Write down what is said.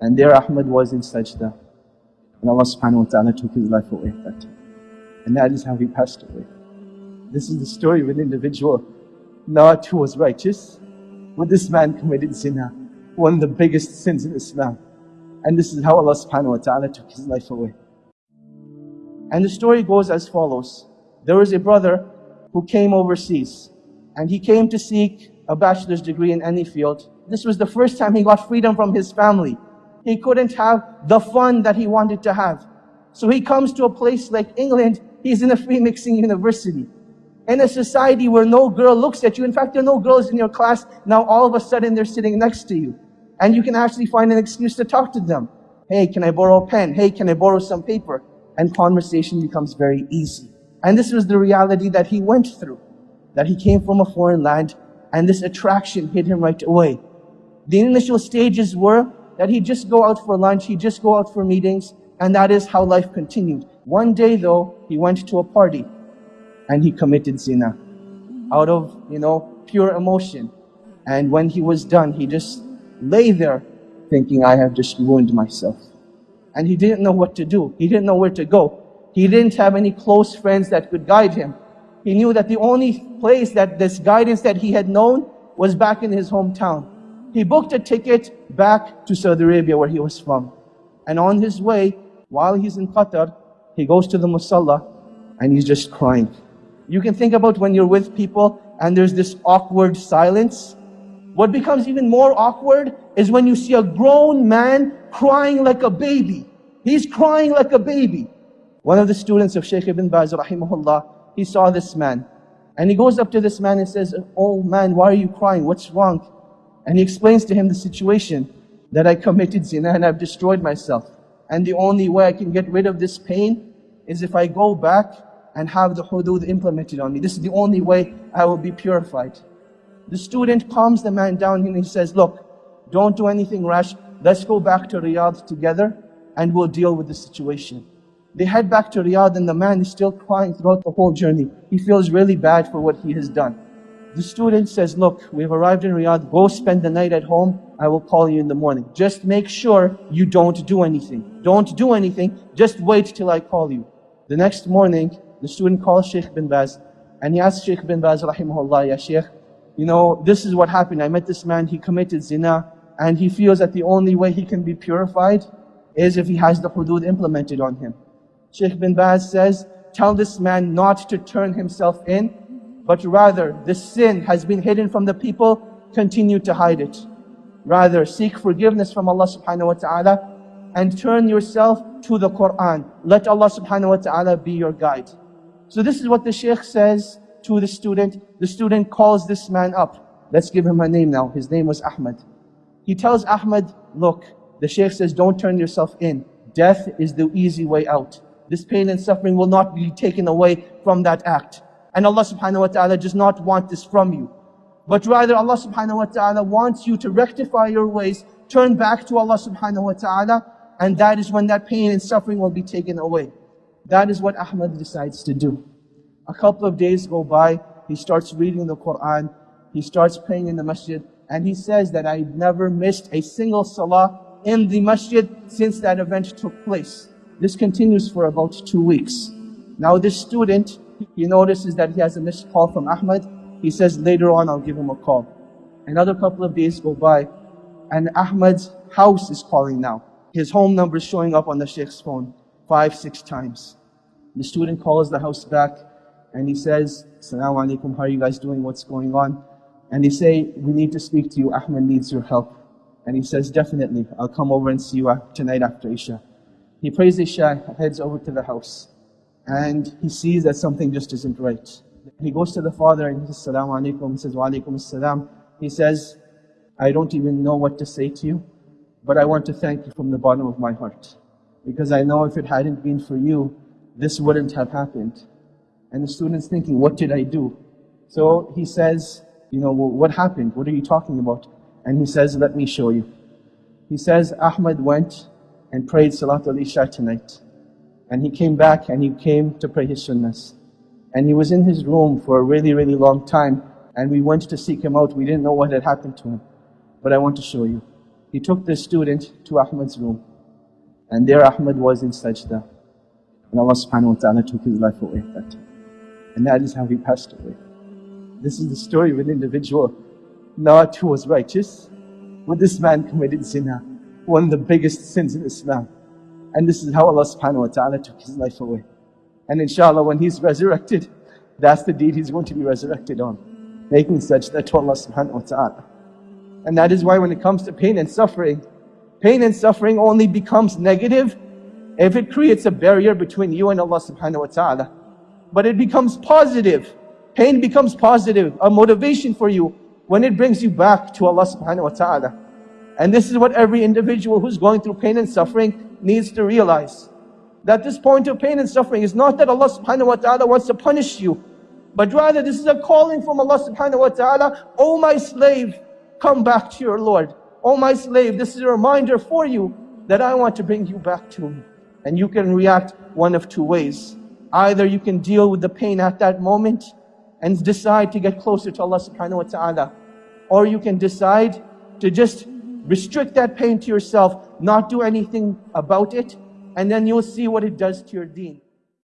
And there Ahmad was in sajda. And Allah subhanahu wa ta'ala took his life away at that time. And that is how he passed away. This is the story of an individual, not who was righteous, but this man committed zina, one of the biggest sins in Islam. And this is how Allah subhanahu wa ta'ala took his life away. And the story goes as follows. There was a brother who came overseas and he came to seek a bachelor's degree in any field. This was the first time he got freedom from his family. He couldn't have the fun that he wanted to have. So he comes to a place like England. He's in a free mixing university. In a society where no girl looks at you. In fact, there are no girls in your class. Now all of a sudden they're sitting next to you. And you can actually find an excuse to talk to them. Hey, can I borrow a pen? Hey, can I borrow some paper? And conversation becomes very easy. And this was the reality that he went through. That he came from a foreign land and this attraction hit him right away. The initial stages were that he'd just go out for lunch, he'd just go out for meetings, and that is how life continued. One day though, he went to a party and he committed zina out of, you know, pure emotion. And when he was done, he just lay there thinking, I have just ruined myself. And he didn't know what to do. He didn't know where to go. He didn't have any close friends that could guide him. He knew that the only place that this guidance that he had known was back in his hometown. He booked a ticket back to Saudi Arabia where he was from. And on his way, while he's in Qatar, he goes to the musalla and he's just crying. You can think about when you're with people and there's this awkward silence. What becomes even more awkward is when you see a grown man crying like a baby. He's crying like a baby. One of the students of Shaykh ibn Baz, rahimahullah, he saw this man. And he goes up to this man and says, Oh man, why are you crying? What's wrong? And he explains to him the situation that I committed zina and I've destroyed myself. And the only way I can get rid of this pain is if I go back and have the hudud implemented on me. This is the only way I will be purified. The student calms the man down and he says, look, don't do anything rash. Let's go back to Riyadh together and we'll deal with the situation. They head back to Riyadh and the man is still crying throughout the whole journey. He feels really bad for what he has done. The student says, look, we've arrived in Riyadh. Go spend the night at home. I will call you in the morning. Just make sure you don't do anything. Don't do anything. Just wait till I call you. The next morning, the student calls Sheikh bin Baz and he asks Sheikh bin Baz, rahimahullah, Ya Sheikh, you know, this is what happened. I met this man, he committed zina and he feels that the only way he can be purified is if he has the hudud implemented on him. Sheikh bin Baz says, tell this man not to turn himself in, but rather the sin has been hidden from the people, continue to hide it. Rather, seek forgiveness from Allah subhanahu wa ta'ala and turn yourself to the Quran. Let Allah subhanahu wa ta'ala be your guide. So this is what the Shaykh says to the student. The student calls this man up. Let's give him a name now. His name was Ahmed. He tells Ahmed, look, the Shaykh says, don't turn yourself in. Death is the easy way out. This pain and suffering will not be taken away from that act. And Allah subhanahu wa ta'ala does not want this from you. But rather Allah subhanahu wa ta'ala wants you to rectify your ways, turn back to Allah subhanahu wa ta'ala, and that is when that pain and suffering will be taken away. That is what Ahmad decides to do. A couple of days go by, he starts reading the Quran, he starts praying in the masjid, and he says that I've never missed a single salah in the masjid since that event took place. This continues for about two weeks. Now this student, he notices that he has a missed call from Ahmad. He says, later on I'll give him a call. Another couple of days go by and Ahmad's house is calling now. His home number is showing up on the Sheikh's phone five, six times. The student calls the house back and he says, Assalamu alaikum, how are you guys doing? What's going on? And they say, we need to speak to you. Ahmed needs your help. And he says, definitely, I'll come over and see you tonight after Isha. He prays Isha, heads over to the house, and he sees that something just isn't right. He goes to the father and he says, Salaamu Alaikum. He says, Wa Alaikum Assalam. He says, I don't even know what to say to you, but I want to thank you from the bottom of my heart. Because I know if it hadn't been for you, this wouldn't have happened. And the student's thinking, what did I do? So he says, you know, well, what happened? What are you talking about? And he says, let me show you. He says, Ahmad went and prayed Salatul Isha tonight. And he came back and he came to pray his sunnahs. And he was in his room for a really, really long time. And we went to seek him out. We didn't know what had happened to him. But I want to show you. he took the student to Ahmad's room. And there Ahmad was in sajda. And Allah subhanahu wa ta'ala took his life away at that time. And that is how he passed away. This is the story of an individual not who was righteous, but this man committed zina, one of the biggest sins in Islam. And this is how Allah subhanahu wa ta'ala took his life away. And inshallah, when he's resurrected, that's the deed he's going to be resurrected on. Making sajda to Allah subhanahu wa ta'ala. And that is why when it comes to pain and suffering, pain and suffering only becomes negative if it creates a barrier between you and Allah subhanahu wa ta'ala. But it becomes positive. Pain becomes positive, a motivation for you when it brings you back to Allah subhanahu wa ta'ala. And this is what every individual who's going through pain and suffering needs to realize. That this point of pain and suffering is not that Allah subhanahu wa ta'ala wants to punish you, but rather this is a calling from Allah subhanahu wa ta'ala, O my slave, come back to your Lord. O my slave, this is a reminder for you that I want to bring you back to me. And you can react one of two ways. Either you can deal with the pain at that moment and decide to get closer to Allah subhanahu wa ta'ala. Or you can decide to just restrict that pain to yourself, not do anything about it, and then you'll see what it does to your deen.